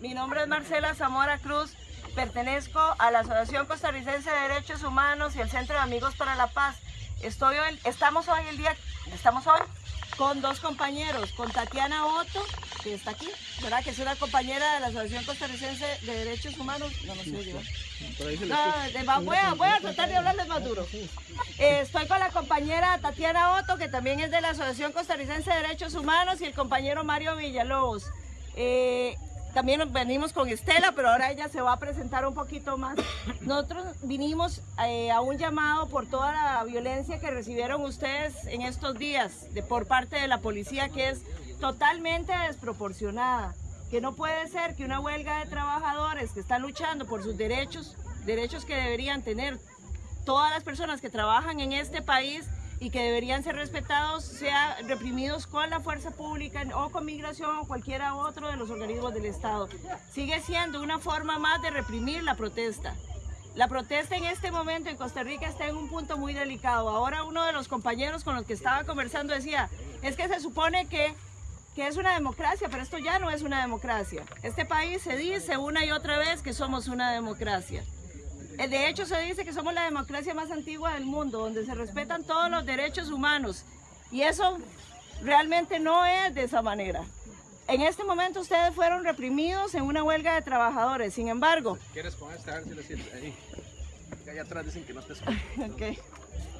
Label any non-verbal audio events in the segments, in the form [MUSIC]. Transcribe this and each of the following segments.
Mi nombre es Marcela Zamora Cruz, pertenezco a la Asociación Costarricense de Derechos Humanos y el Centro de Amigos para la Paz. Estoy hoy, estamos hoy el día, estamos hoy con dos compañeros, con Tatiana Otto, que está aquí, ¿verdad? Que es una compañera de la Asociación Costarricense de Derechos Humanos. No, no sé, no, voy, a, voy a tratar de hablarles más duro. Eh, estoy con la compañera Tatiana Otto, que también es de la Asociación Costarricense de Derechos Humanos, y el compañero Mario Villalobos. Eh, también venimos con Estela, pero ahora ella se va a presentar un poquito más. [COUGHS] Nosotros vinimos eh, a un llamado por toda la violencia que recibieron ustedes en estos días de, por parte de la policía, que es totalmente desproporcionada. Que no puede ser que una huelga de trabajadores que están luchando por sus derechos, derechos que deberían tener todas las personas que trabajan en este país, y que deberían ser respetados, sea reprimidos con la fuerza pública o con migración o cualquiera otro de los organismos del Estado. Sigue siendo una forma más de reprimir la protesta. La protesta en este momento en Costa Rica está en un punto muy delicado. Ahora uno de los compañeros con los que estaba conversando decía, es que se supone que, que es una democracia, pero esto ya no es una democracia. Este país se dice una y otra vez que somos una democracia. Eh, de hecho, se dice que somos la democracia más antigua del mundo, donde se respetan todos los derechos humanos. Y eso realmente no es de esa manera. En este momento ustedes fueron reprimidos en una huelga de trabajadores. Sin embargo... ¿Quieres con este? A ver si lo sientes ahí. Allá atrás dicen que no te. [LAUGHS]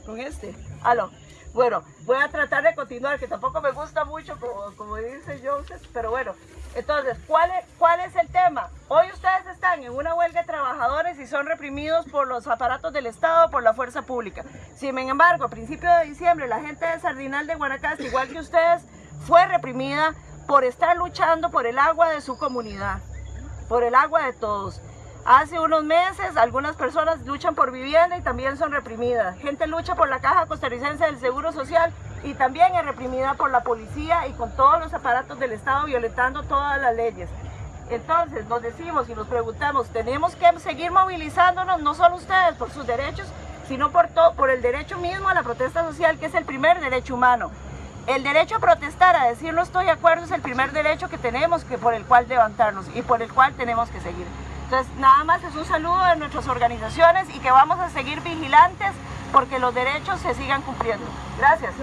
Con este. Aló. Bueno, voy a tratar de continuar, que tampoco me gusta mucho, como, como dice Joseph, pero bueno. Entonces, ¿cuál es, ¿cuál es el tema? Hoy ustedes están en una huelga de trabajadores y son reprimidos por los aparatos del Estado, por la fuerza pública. Sin embargo, a principios de diciembre, la gente de Sardinal de Guanacaste, igual que ustedes, fue reprimida por estar luchando por el agua de su comunidad, por el agua de todos. Hace unos meses algunas personas luchan por vivienda y también son reprimidas. Gente lucha por la Caja Costarricense del Seguro Social y también es reprimida por la policía y con todos los aparatos del Estado violentando todas las leyes. Entonces nos decimos y nos preguntamos, tenemos que seguir movilizándonos, no solo ustedes por sus derechos, sino por, por el derecho mismo a la protesta social, que es el primer derecho humano. El derecho a protestar, a decir no estoy de acuerdo, es el primer derecho que tenemos que por el cual levantarnos y por el cual tenemos que seguir. Entonces, nada más es un saludo de nuestras organizaciones y que vamos a seguir vigilantes porque los derechos se sigan cumpliendo. Gracias.